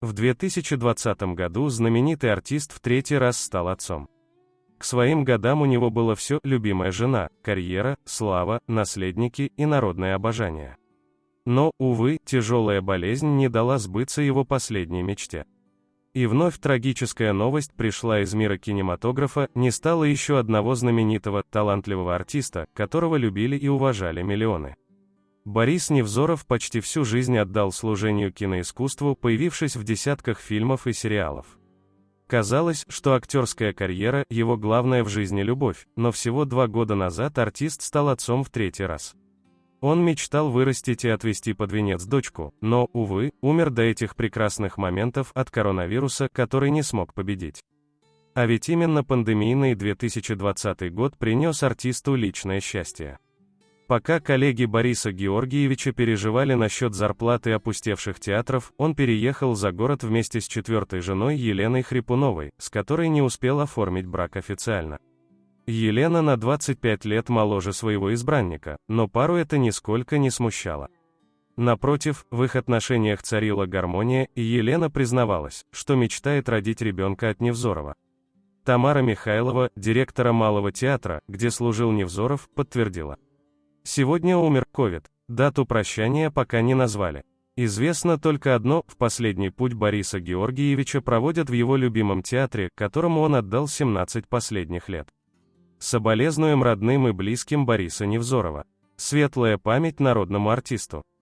В 2020 году знаменитый артист в третий раз стал отцом. К своим годам у него было все – любимая жена, карьера, слава, наследники и народное обожание. Но, увы, тяжелая болезнь не дала сбыться его последней мечте. И вновь трагическая новость пришла из мира кинематографа, не стало еще одного знаменитого, талантливого артиста, которого любили и уважали миллионы. Борис Невзоров почти всю жизнь отдал служению киноискусству, появившись в десятках фильмов и сериалов. Казалось, что актерская карьера – его главная в жизни любовь, но всего два года назад артист стал отцом в третий раз. Он мечтал вырастить и отвести под венец дочку, но, увы, умер до этих прекрасных моментов от коронавируса, который не смог победить. А ведь именно пандемийный 2020 год принес артисту личное счастье. Пока коллеги Бориса Георгиевича переживали насчет зарплаты опустевших театров, он переехал за город вместе с четвертой женой Еленой Хрипуновой, с которой не успел оформить брак официально. Елена на 25 лет моложе своего избранника, но пару это нисколько не смущало. Напротив, в их отношениях царила гармония, и Елена признавалась, что мечтает родить ребенка от Невзорова. Тамара Михайлова, директора Малого театра, где служил Невзоров, подтвердила. Сегодня умер ковид, дату прощания пока не назвали. Известно только одно, в последний путь Бориса Георгиевича проводят в его любимом театре, которому он отдал 17 последних лет. Соболезнуем родным и близким Бориса Невзорова. Светлая память народному артисту.